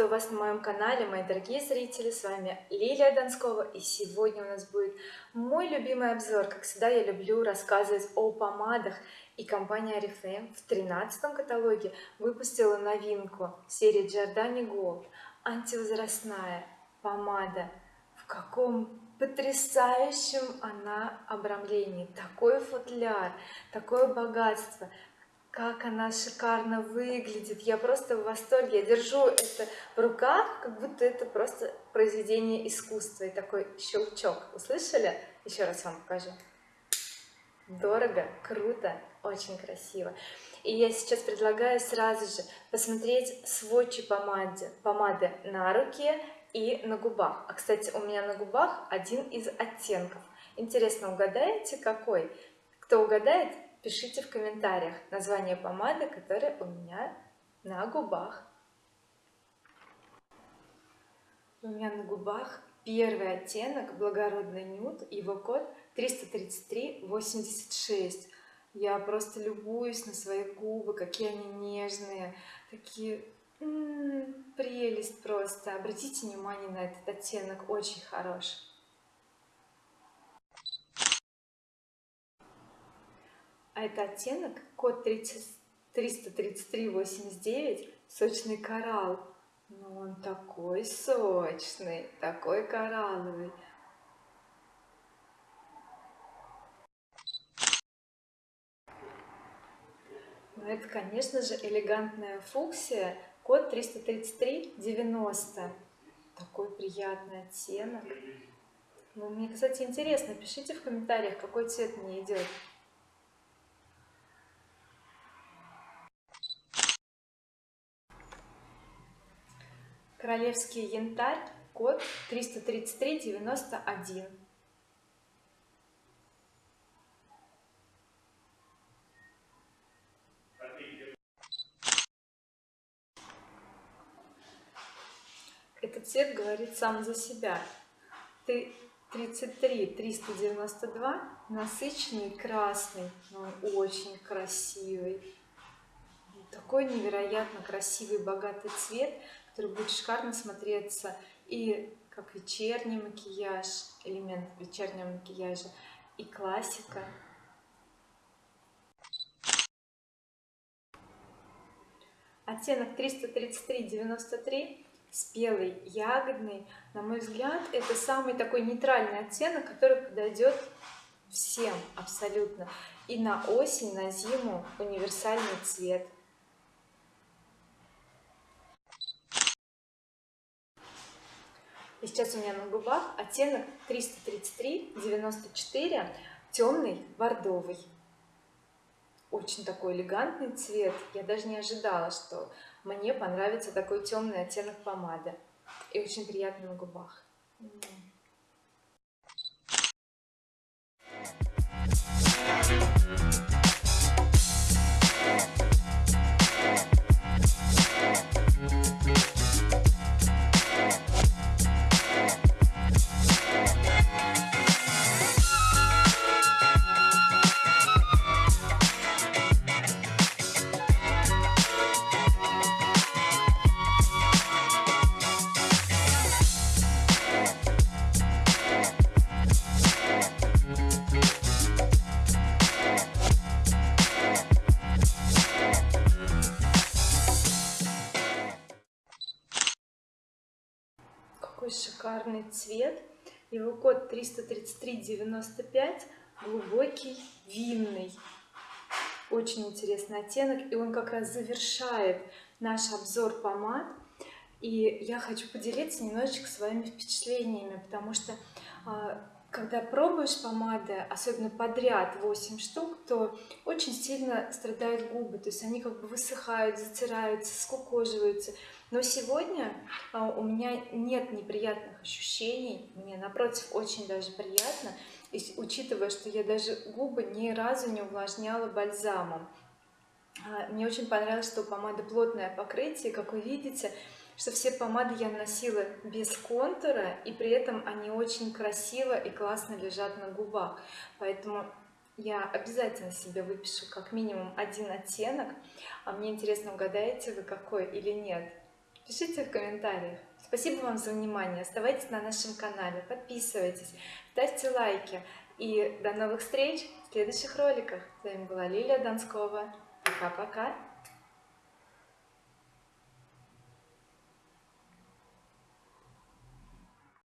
Приветствую вас на моем канале, мои дорогие зрители, с вами Лилия Донскова, и сегодня у нас будет мой любимый обзор. Как всегда, я люблю рассказывать о помадах, и компания Oriflame в 13 каталоге выпустила новинку серии Giordani Gold, антивозрастная помада. В каком потрясающем она обрамлении, такой футляр, такое богатство, как она шикарно выглядит. Я просто в восторге. Я держу это в руках как будто это просто произведение искусства и такой щелчок. Услышали? Еще раз вам покажу. Дорого круто очень красиво. И я сейчас предлагаю сразу же посмотреть сводчи помады помады на руке и на губах. А кстати у меня на губах один из оттенков. Интересно угадаете какой? Кто угадает пишите в комментариях название помады которая у меня на губах. У меня на губах первый оттенок благородный нюд его код 333 86 я просто любуюсь на свои губы какие они нежные такие м -м, прелесть просто. Обратите внимание на этот оттенок очень хороший а это оттенок? Код 33389 сочный коралл. Но ну, он такой сочный такой коралловый. Но ну, это конечно же элегантная фуксия. Код 33390 такой приятный оттенок. Ну, мне кстати интересно пишите в комментариях какой цвет мне идет королевский янтарь код 33391 этот цвет говорит сам за себя. Ты 33 392 насыщенный красный но он очень красивый. Такой невероятно красивый богатый цвет который будет шикарно смотреться и как вечерний макияж элемент вечернего макияжа и классика. Оттенок 333 93 спелый ягодный на мой взгляд это самый такой нейтральный оттенок который подойдет всем абсолютно. И на осень на зиму универсальный цвет и сейчас у меня на губах оттенок 333 94 темный бордовый. Очень такой элегантный цвет. Я даже не ожидала что мне понравится такой темный оттенок помады. И очень приятный на губах какой шикарный цвет. Его код 33395 глубокий винный. Очень интересный оттенок и он как раз завершает наш обзор помад и я хочу поделиться немножечко своими впечатлениями потому что а, когда пробуешь помады особенно подряд 8 штук то очень сильно страдают губы. То есть они как бы высыхают затираются скукоживаются. Но сегодня а, у меня нет неприятных ощущений. Мне напротив очень даже приятно. И учитывая что я даже губы ни разу не увлажняла бальзамом мне очень понравилось что у помады плотное покрытие как вы видите что все помады я носила без контура и при этом они очень красиво и классно лежат на губах поэтому я обязательно себе выпишу как минимум один оттенок а мне интересно угадаете вы какой или нет Пишите в комментариях. Спасибо вам за внимание. Оставайтесь на нашем канале, подписывайтесь, ставьте лайки. И до новых встреч в следующих роликах. С вами была Лилия Донскова. ficar pra cá.